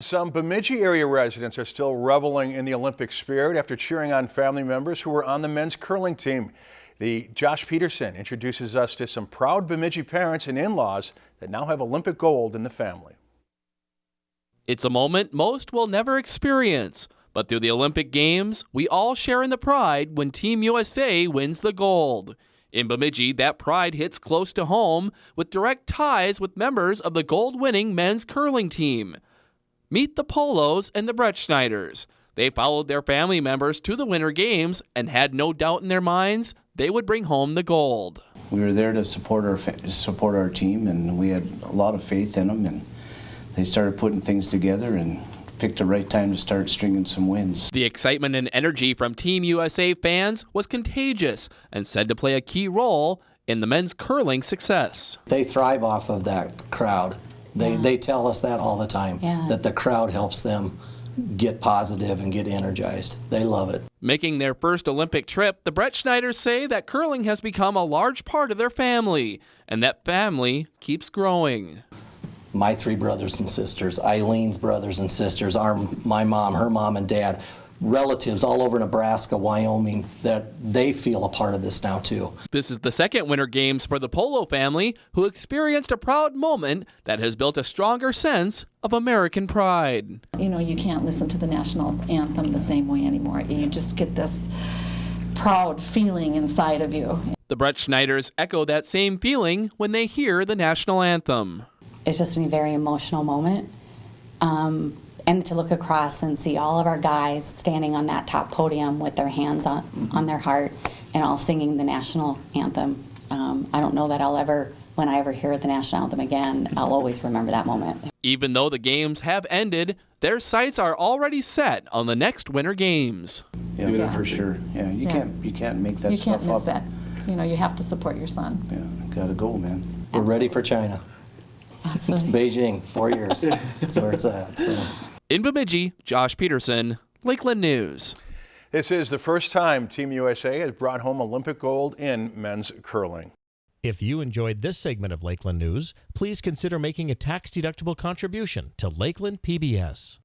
Some Bemidji area residents are still reveling in the Olympic spirit after cheering on family members who were on the men's curling team. The Josh Peterson introduces us to some proud Bemidji parents and in-laws that now have Olympic gold in the family. It's a moment most will never experience, but through the Olympic Games, we all share in the pride when Team USA wins the gold. In Bemidji, that pride hits close to home with direct ties with members of the gold winning men's curling team. Meet the Polos and the Brettschneiders. They followed their family members to the Winter Games and had no doubt in their minds they would bring home the gold. We were there to support our support our team, and we had a lot of faith in them. And they started putting things together and picked the right time to start stringing some wins. The excitement and energy from Team USA fans was contagious and said to play a key role in the men's curling success. They thrive off of that crowd. They, yeah. they tell us that all the time, yeah. that the crowd helps them get positive and get energized. They love it. Making their first Olympic trip, the Brettschneiders say that curling has become a large part of their family, and that family keeps growing. My three brothers and sisters, Eileen's brothers and sisters, our, my mom, her mom and dad, relatives all over Nebraska, Wyoming, that they feel a part of this now too. This is the second Winter Games for the Polo family, who experienced a proud moment that has built a stronger sense of American pride. You know, you can't listen to the national anthem the same way anymore. You just get this proud feeling inside of you. The Brettschneiders echo that same feeling when they hear the national anthem. It's just a very emotional moment. Um, and to look across and see all of our guys standing on that top podium with their hands on, on their heart and all singing the national anthem. Um, I don't know that I'll ever, when I ever hear the national anthem again, I'll always remember that moment. Even though the games have ended, their sights are already set on the next Winter Games. Yeah, yeah. for sure. Yeah, you yeah. can't you can't make that you stuff up. You can't miss that. You know, you have to support your son. Yeah, gotta go, man. We're ready for China. It's Beijing, four years. That's where it's at. So. In Bemidji, Josh Peterson, Lakeland News. This is the first time Team USA has brought home Olympic gold in men's curling. If you enjoyed this segment of Lakeland News, please consider making a tax-deductible contribution to Lakeland PBS.